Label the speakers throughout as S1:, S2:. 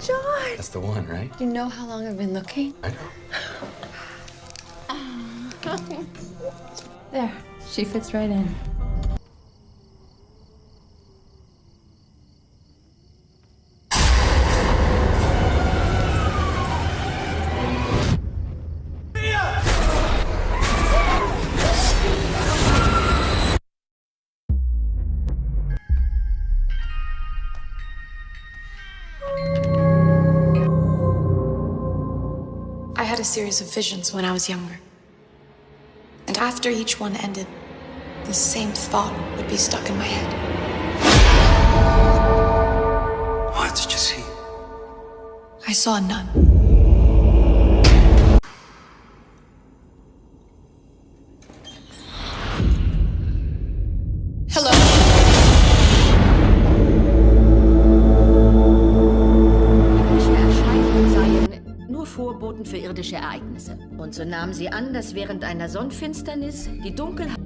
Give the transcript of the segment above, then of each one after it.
S1: John!
S2: That's the one, right?
S1: You know how long I've been looking?
S2: I know.
S1: There. She fits right in.
S3: A series of visions when I was younger. And after each one ended, the same thought would be stuck in my head.
S2: What did you see?
S3: I saw a nun.
S4: Irdische Ereignisse. Und so nahmen sie an, dass während einer Sonnenfinsternis die Dunkelheit...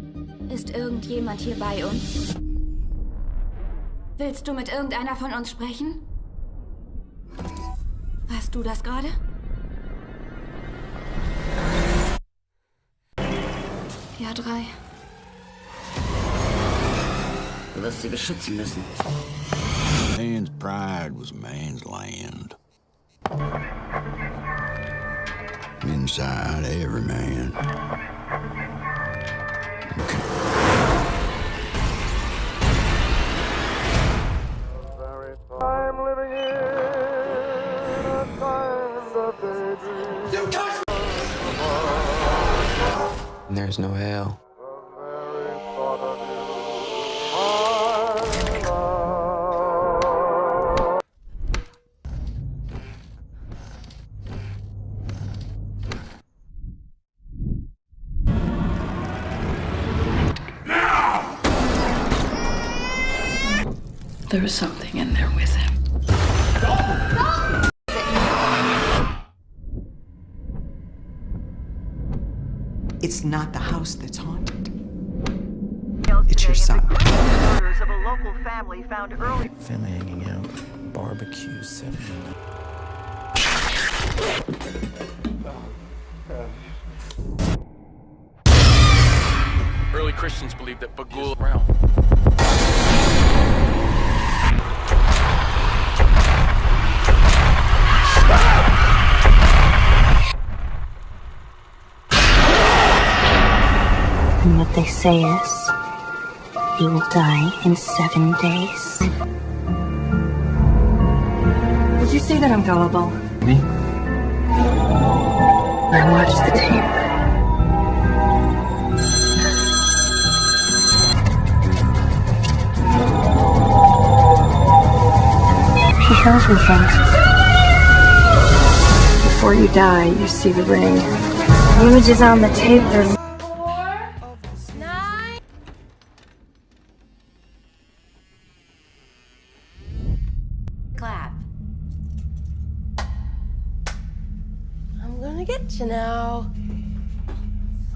S5: Ist irgendjemand hier bei uns? Willst du mit irgendeiner von uns sprechen? Warst du das gerade? Ja, drei.
S4: Du wirst sie beschützen müssen.
S6: Man's pride was man's land. Inside every man.
S7: I'm living in a kind of daydream.
S2: There's no hell.
S1: There was something in there with him.
S8: It's not the house that's haunted. It's your son.
S9: Of a local family found early.
S2: Family hanging out. Barbecue 7
S10: Early Christians believed that Bughuul realm.
S11: And what they say is, you will die in seven days.
S1: Did you say that I'm gullible?
S2: Me?
S1: I watched the tape. She shows me things. Before you die, you see the ring. The images on the tape are gonna get you now.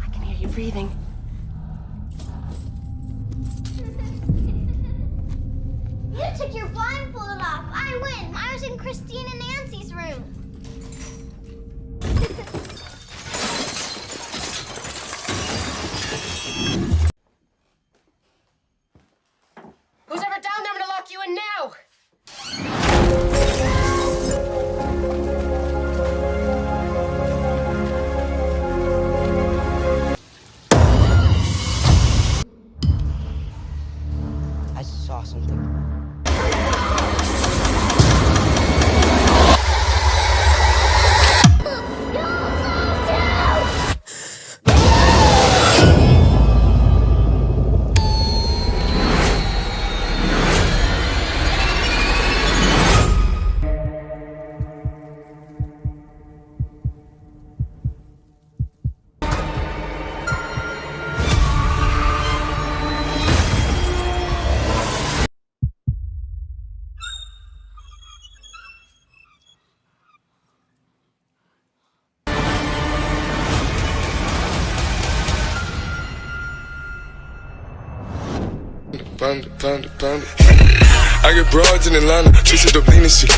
S1: I can hear you breathing.
S12: You took your blindfold off. I win. I was in Christine and Nancy's room.
S7: Panda, panda, panda. I get broads in Atlanta, chasing the shit.